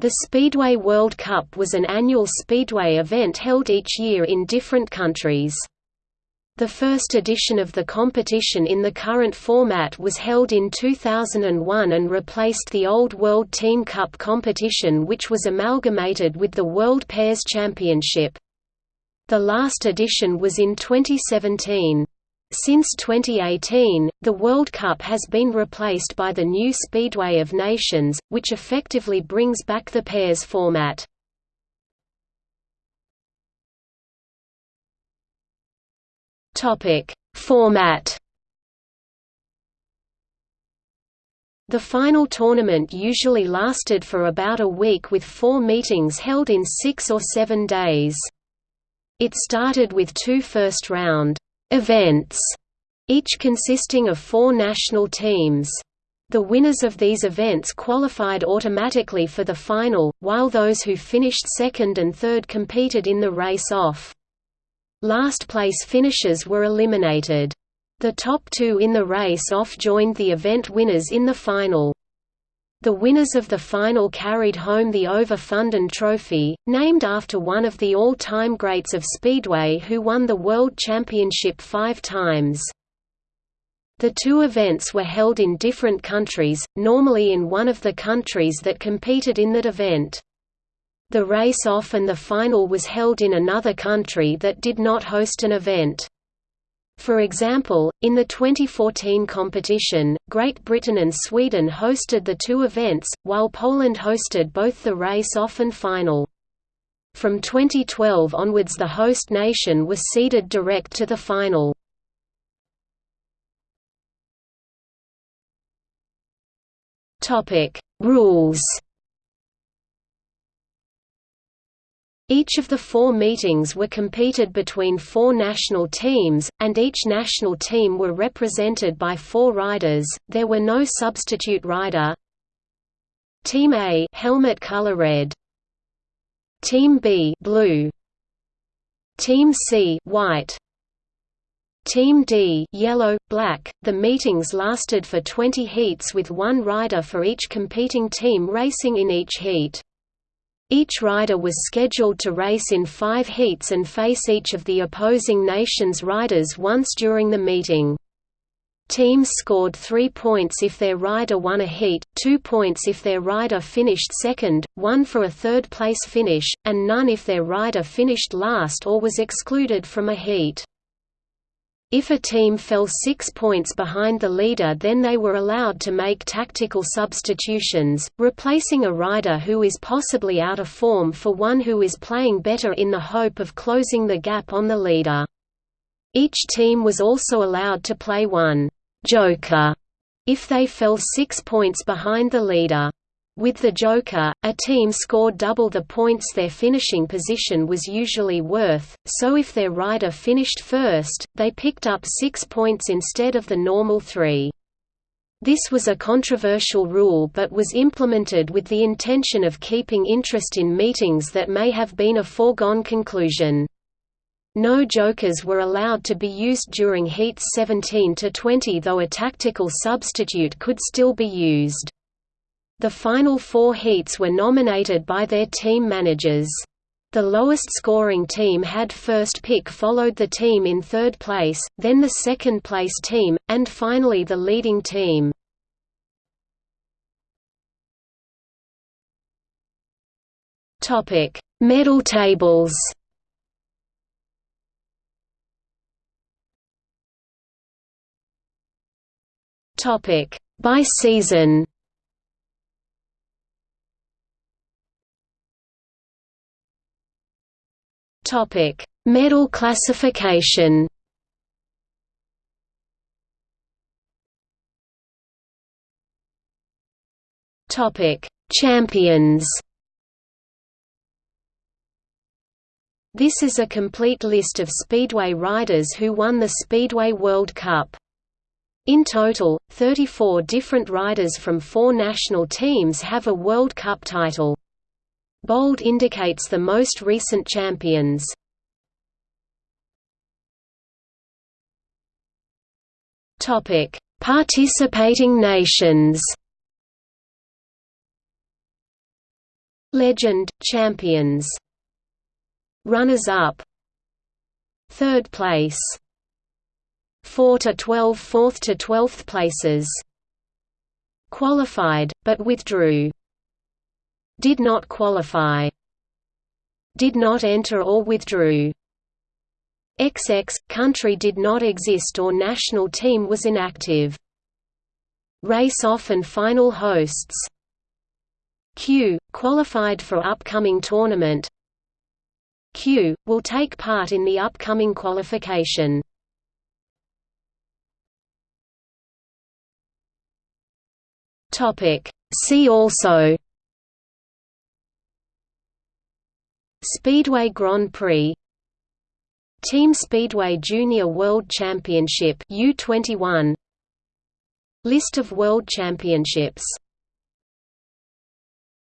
The Speedway World Cup was an annual speedway event held each year in different countries. The first edition of the competition in the current format was held in 2001 and replaced the old World Team Cup competition which was amalgamated with the World Pairs Championship. The last edition was in 2017. Since 2018, the World Cup has been replaced by the new Speedway of Nations, which effectively brings back the pairs format. Format. The final tournament usually lasted for about a week with four meetings held in six or seven days. It started with two first-round events, each consisting of four national teams. The winners of these events qualified automatically for the final, while those who finished second and third competed in the race-off. Last-place finishers were eliminated. The top two in the race-off joined the event winners in the final. The winners of the final carried home the Ove Fundin Trophy, named after one of the all-time greats of Speedway who won the World Championship five times. The two events were held in different countries, normally in one of the countries that competed in that event. The race-off and the final was held in another country that did not host an event. For example, in the 2014 competition, Great Britain and Sweden hosted the two events, while Poland hosted both the race-off and final. From 2012 onwards the host nation was seeded direct to the final. Rules Each of the four meetings were competed between four national teams, and each national team were represented by four riders. There were no substitute rider. Team A helmet color red. Team B blue. Team C white. Team D yellow, black. The meetings lasted for 20 heats with one rider for each competing team racing in each heat. Each rider was scheduled to race in five heats and face each of the opposing nation's riders once during the meeting. Teams scored three points if their rider won a heat, two points if their rider finished second, one for a third-place finish, and none if their rider finished last or was excluded from a heat. If a team fell six points behind the leader then they were allowed to make tactical substitutions, replacing a rider who is possibly out of form for one who is playing better in the hope of closing the gap on the leader. Each team was also allowed to play one «joker» if they fell six points behind the leader. With the Joker, a team scored double the points their finishing position was usually worth, so if their rider finished first, they picked up six points instead of the normal three. This was a controversial rule but was implemented with the intention of keeping interest in meetings that may have been a foregone conclusion. No jokers were allowed to be used during heats 17 to 20 though a tactical substitute could still be used. The final four heats were nominated by their team managers. The lowest scoring team had first pick followed the team in third place, then the second place team, and finally the leading team. Medal tables By season Topic: Medal classification. Topic: Champions. This is a complete list of Speedway riders who won the Speedway World Cup. In total, 34 different riders from four national teams have a World Cup title. Bold indicates the most recent champions. Topic: Participating nations. Legend champions. Runners up Third place. 4 to 12 4th to 12th places. Qualified, but withdrew Did not qualify Did not enter or withdrew. XX – country did not exist or national team was inactive. Race-off and final hosts. Q – qualified for upcoming tournament. Q – will take part in the upcoming qualification. See also Speedway Grand Prix Team Speedway Junior World Championship U21 List of World Championships